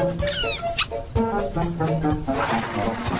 Thank you.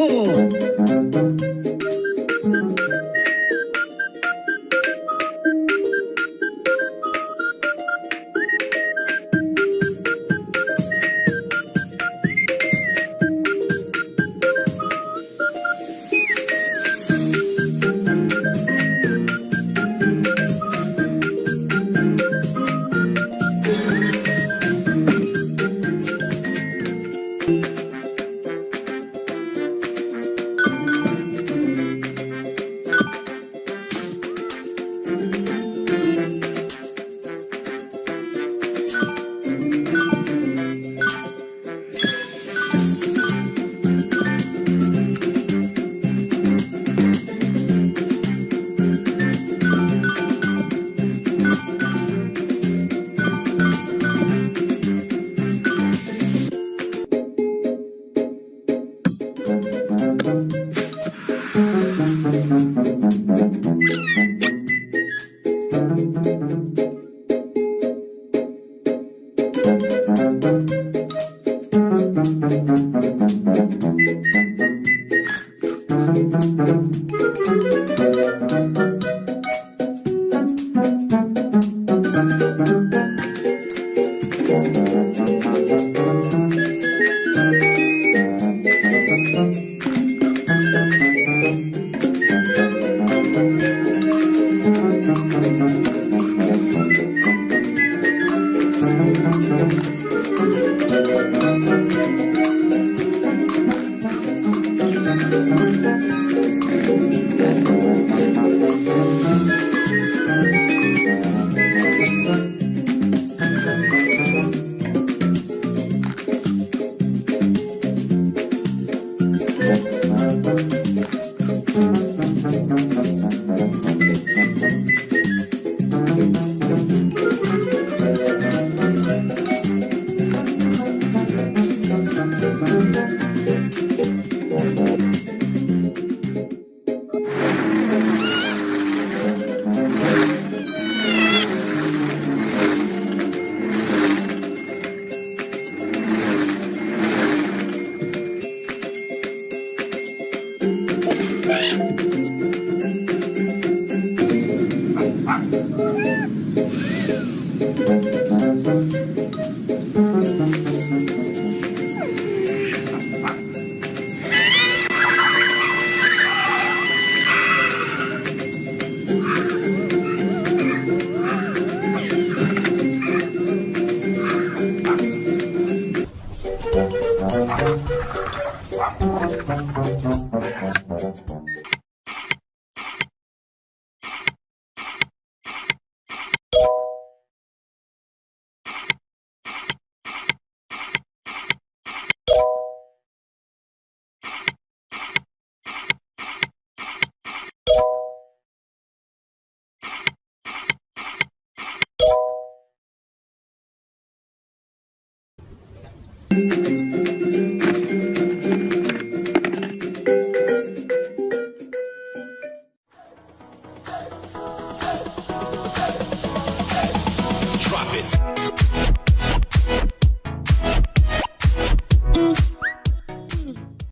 Mm-hmm. Música Müzik